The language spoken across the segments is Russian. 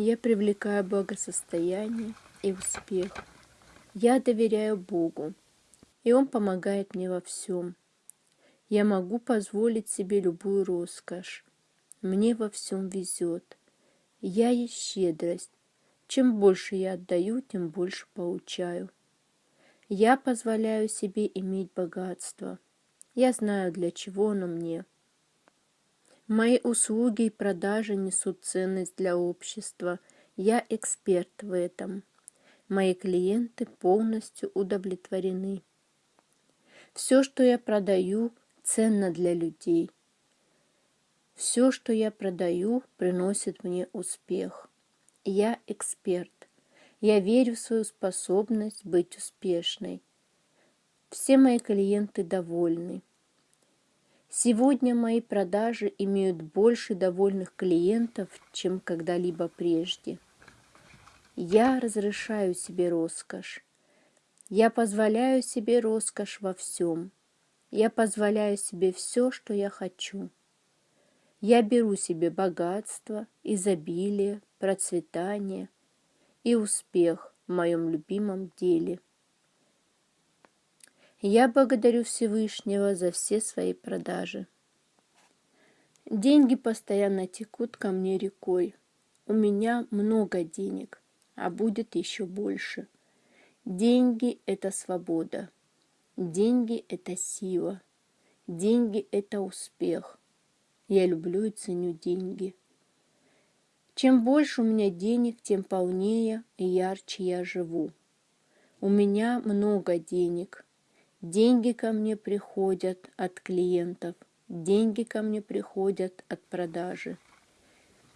Я привлекаю благосостояние и успех. Я доверяю Богу, и Он помогает мне во всем. Я могу позволить себе любую роскошь. Мне во всем везет. Я есть щедрость. Чем больше я отдаю, тем больше получаю. Я позволяю себе иметь богатство. Я знаю, для чего оно мне. Мои услуги и продажи несут ценность для общества. Я эксперт в этом. Мои клиенты полностью удовлетворены. Все, что я продаю, ценно для людей. Все, что я продаю, приносит мне успех. Я эксперт. Я верю в свою способность быть успешной. Все мои клиенты довольны. Сегодня мои продажи имеют больше довольных клиентов, чем когда-либо прежде. Я разрешаю себе роскошь. Я позволяю себе роскошь во всем. Я позволяю себе все, что я хочу. Я беру себе богатство, изобилие, процветание и успех в моем любимом деле – я благодарю Всевышнего за все свои продажи. Деньги постоянно текут ко мне рекой. У меня много денег, а будет еще больше. Деньги – это свобода. Деньги – это сила. Деньги – это успех. Я люблю и ценю деньги. Чем больше у меня денег, тем полнее и ярче я живу. У меня много денег – Деньги ко мне приходят от клиентов, деньги ко мне приходят от продажи.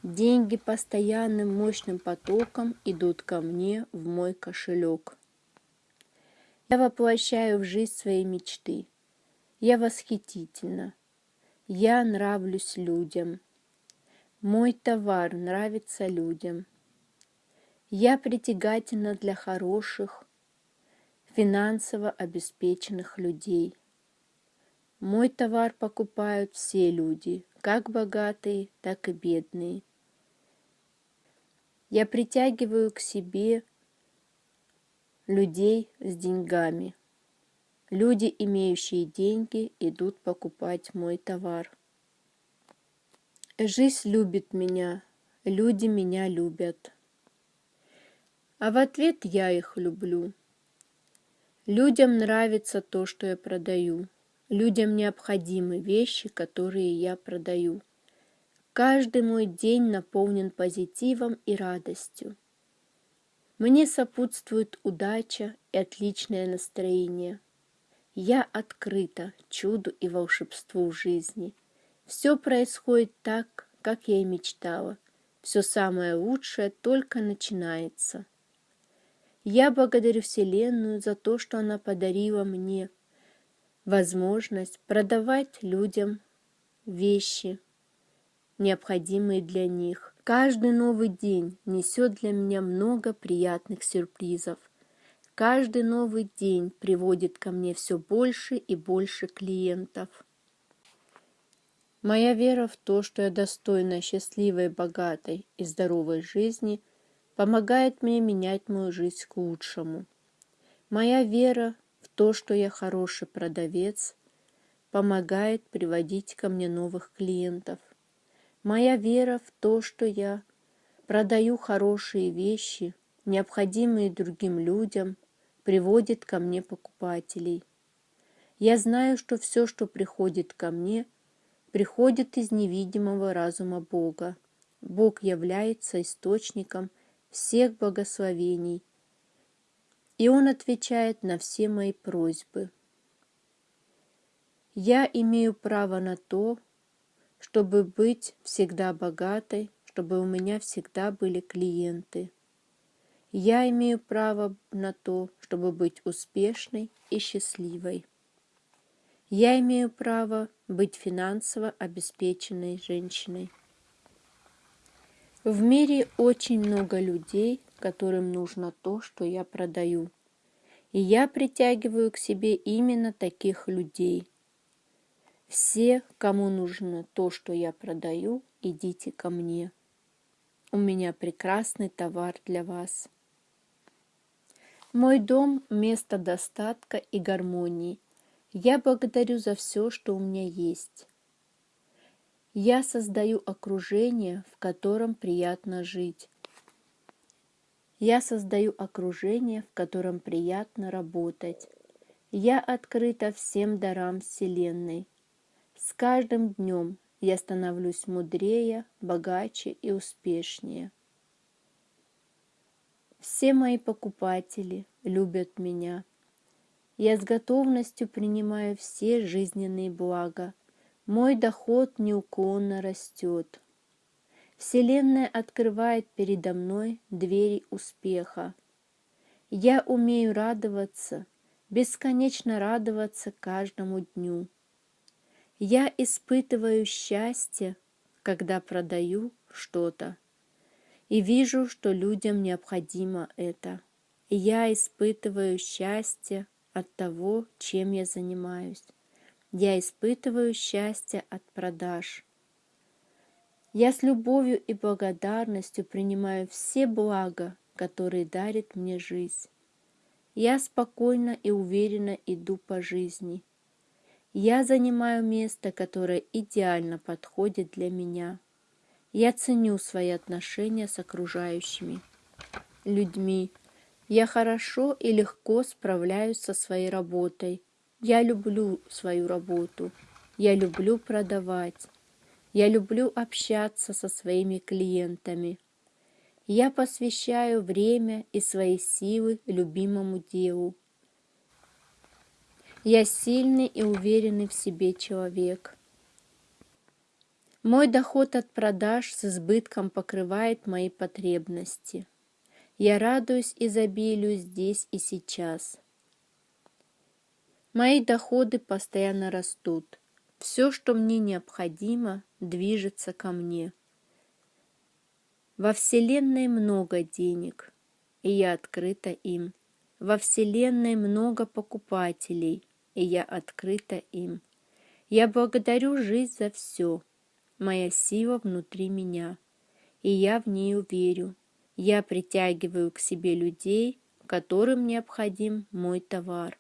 Деньги постоянным мощным потоком идут ко мне в мой кошелек. Я воплощаю в жизнь свои мечты. Я восхитительна. Я нравлюсь людям. Мой товар нравится людям. Я притягательна для хороших, финансово обеспеченных людей. Мой товар покупают все люди, как богатые, так и бедные. Я притягиваю к себе людей с деньгами. Люди, имеющие деньги, идут покупать мой товар. Жизнь любит меня, люди меня любят. А в ответ я их люблю. Людям нравится то, что я продаю. Людям необходимы вещи, которые я продаю. Каждый мой день наполнен позитивом и радостью. Мне сопутствует удача и отличное настроение. Я открыта чуду и волшебству жизни. Все происходит так, как я и мечтала. Все самое лучшее только начинается. Я благодарю Вселенную за то, что она подарила мне возможность продавать людям вещи, необходимые для них. Каждый новый день несет для меня много приятных сюрпризов. Каждый новый день приводит ко мне все больше и больше клиентов. Моя вера в то, что я достойна счастливой, богатой и здоровой жизни – помогает мне менять мою жизнь к лучшему. Моя вера в то, что я хороший продавец, помогает приводить ко мне новых клиентов. Моя вера в то, что я продаю хорошие вещи, необходимые другим людям, приводит ко мне покупателей. Я знаю, что все, что приходит ко мне, приходит из невидимого разума Бога. Бог является источником – всех благословений, и Он отвечает на все мои просьбы. Я имею право на то, чтобы быть всегда богатой, чтобы у меня всегда были клиенты. Я имею право на то, чтобы быть успешной и счастливой. Я имею право быть финансово обеспеченной женщиной. В мире очень много людей, которым нужно то, что я продаю. И я притягиваю к себе именно таких людей. Все, кому нужно то, что я продаю, идите ко мне. у меня прекрасный товар для вас. Мой дом – место достатка и гармонии. Я благодарю за все, что у меня есть. Я создаю окружение, в котором приятно жить. Я создаю окружение, в котором приятно работать. Я открыта всем дарам Вселенной. С каждым днем я становлюсь мудрее, богаче и успешнее. Все мои покупатели любят меня. Я с готовностью принимаю все жизненные блага. Мой доход неуклонно растет. Вселенная открывает передо мной двери успеха. Я умею радоваться, бесконечно радоваться каждому дню. Я испытываю счастье, когда продаю что-то и вижу, что людям необходимо это. Я испытываю счастье от того, чем я занимаюсь. Я испытываю счастье от продаж. Я с любовью и благодарностью принимаю все блага, которые дарит мне жизнь. Я спокойно и уверенно иду по жизни. Я занимаю место, которое идеально подходит для меня. Я ценю свои отношения с окружающими людьми. Я хорошо и легко справляюсь со своей работой. Я люблю свою работу. Я люблю продавать. Я люблю общаться со своими клиентами. Я посвящаю время и свои силы любимому делу. Я сильный и уверенный в себе человек. Мой доход от продаж с избытком покрывает мои потребности. Я радуюсь изобилию здесь и сейчас. Мои доходы постоянно растут. Все, что мне необходимо, движется ко мне. Во Вселенной много денег, и я открыта им. Во Вселенной много покупателей, и я открыта им. Я благодарю жизнь за все – моя сила внутри меня, и я в нее верю. Я притягиваю к себе людей, которым необходим мой товар.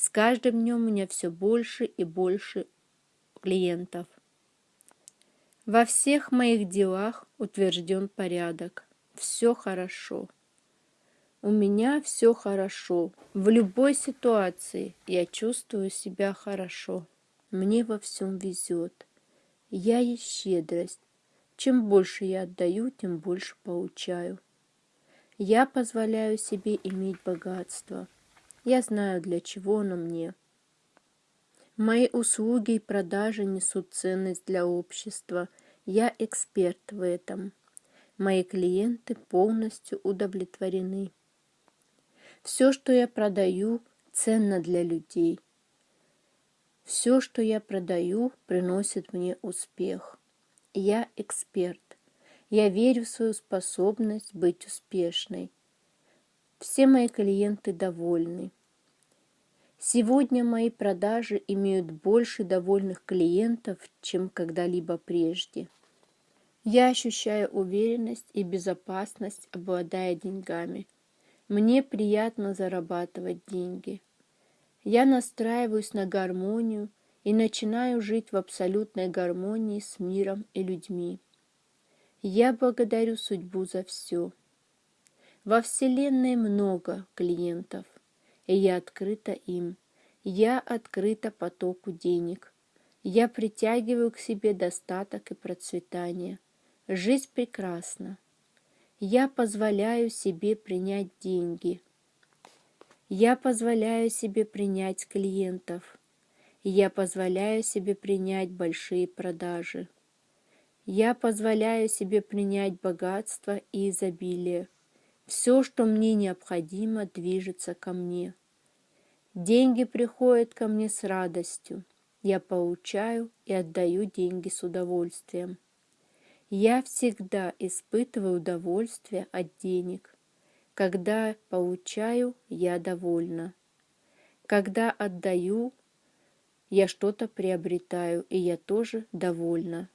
С каждым днем у меня все больше и больше клиентов. Во всех моих делах утвержден порядок. Все хорошо. У меня все хорошо. В любой ситуации я чувствую себя хорошо. Мне во всем везет. Я есть щедрость. Чем больше я отдаю, тем больше получаю. Я позволяю себе иметь богатство. Я знаю, для чего оно мне. Мои услуги и продажи несут ценность для общества. Я эксперт в этом. Мои клиенты полностью удовлетворены. Все, что я продаю, ценно для людей – все, что я продаю, приносит мне успех. Я эксперт. Я верю в свою способность быть успешной. Все мои клиенты довольны. Сегодня мои продажи имеют больше довольных клиентов, чем когда-либо прежде. Я ощущаю уверенность и безопасность, обладая деньгами. Мне приятно зарабатывать деньги. Я настраиваюсь на гармонию и начинаю жить в абсолютной гармонии с миром и людьми. Я благодарю судьбу за все. Во Вселенной много клиентов, я открыта им. Я открыта потоку денег. Я притягиваю к себе достаток и процветание. Жизнь прекрасна. Я позволяю себе принять деньги – я позволяю себе принять клиентов. Я позволяю себе принять большие продажи. Я позволяю себе принять богатство и изобилие. Все, что мне необходимо, движется ко мне. Деньги приходят ко мне с радостью. Я получаю и отдаю деньги с удовольствием. Я всегда испытываю удовольствие от денег – когда получаю, я довольна. Когда отдаю, я что-то приобретаю, и я тоже довольна.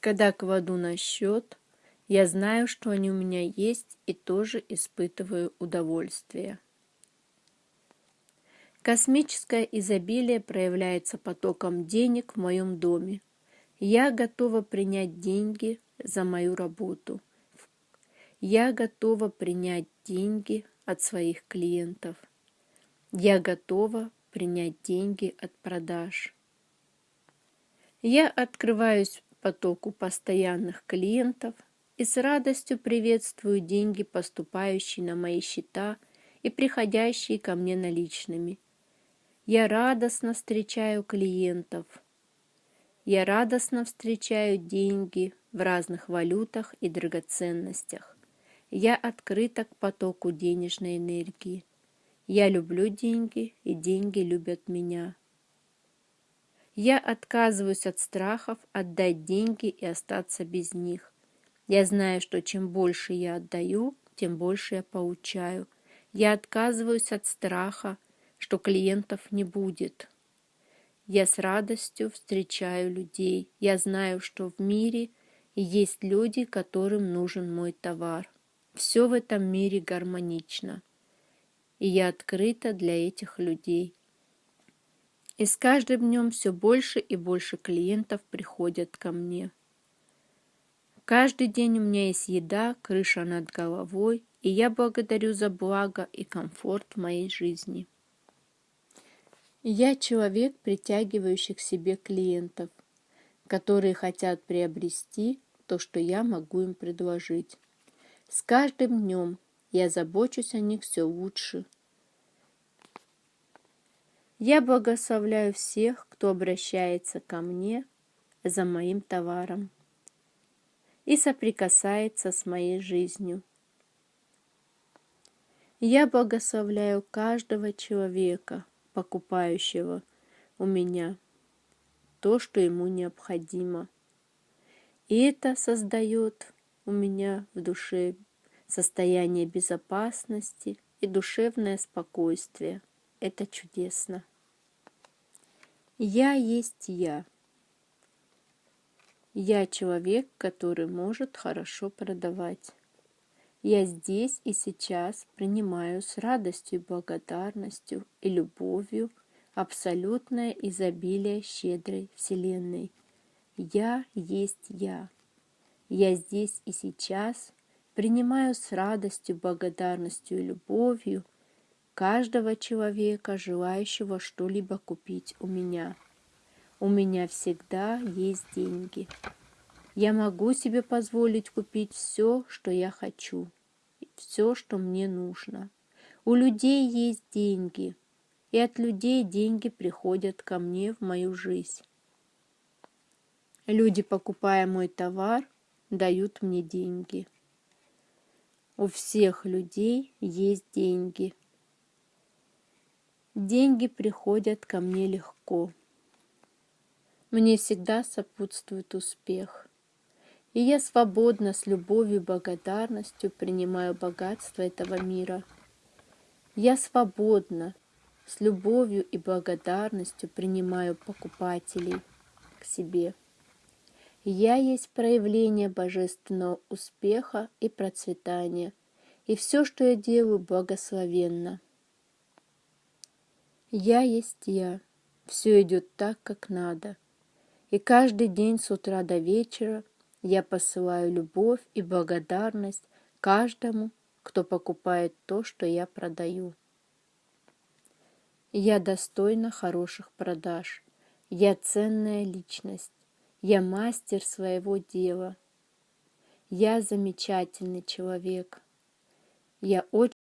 Когда кладу на счет, Я знаю, что они у меня есть и тоже испытываю удовольствие. Космическое изобилие проявляется потоком денег в моем доме. Я готова принять деньги за мою работу. Я готова принять деньги от своих клиентов. Я готова принять деньги от продаж. Я открываюсь потоку постоянных клиентов и с радостью приветствую деньги, поступающие на мои счета и приходящие ко мне наличными. Я радостно встречаю клиентов. Я радостно встречаю деньги в разных валютах и драгоценностях. Я открыта к потоку денежной энергии. Я люблю деньги, и деньги любят меня. Я отказываюсь от страхов отдать деньги и остаться без них. Я знаю, что чем больше я отдаю, тем больше я получаю. Я отказываюсь от страха, что клиентов не будет. Я с радостью встречаю людей. Я знаю, что в мире есть люди, которым нужен мой товар. Все в этом мире гармонично. И я открыта для этих людей. И с каждым днем все больше и больше клиентов приходят ко мне. Каждый день у меня есть еда, крыша над головой, и я благодарю за благо и комфорт в моей жизни. Я человек, притягивающий к себе клиентов, которые хотят приобрести то, что я могу им предложить. С каждым днем я забочусь о них все лучше. Я благословляю всех, кто обращается ко мне за моим товаром и соприкасается с моей жизнью. Я благословляю каждого человека, покупающего у меня то, что ему необходимо. И это создает у меня в душе состояние безопасности и душевное спокойствие. Это чудесно. Я есть я. Я человек, который может хорошо продавать. Я здесь и сейчас принимаю с радостью, благодарностью и любовью абсолютное изобилие щедрой Вселенной. Я есть я. Я здесь и сейчас принимаю с радостью, благодарностью и любовью каждого человека, желающего что-либо купить у меня. У меня всегда есть деньги. Я могу себе позволить купить все, что я хочу, все, что мне нужно. У людей есть деньги, и от людей деньги приходят ко мне в мою жизнь. Люди, покупая мой товар, дают мне деньги. У всех людей есть деньги. Деньги приходят ко мне легко. Мне всегда сопутствует успех. И я свободно, с любовью и благодарностью принимаю богатство этого мира. Я свободно, с любовью и благодарностью принимаю покупателей к себе. Я есть проявление божественного успеха и процветания, и все, что я делаю, благословенно. Я есть я, все идет так, как надо, и каждый день с утра до вечера я посылаю любовь и благодарность каждому, кто покупает то, что я продаю. Я достойна хороших продаж, я ценная личность. Я мастер своего дела. Я замечательный человек. Я очень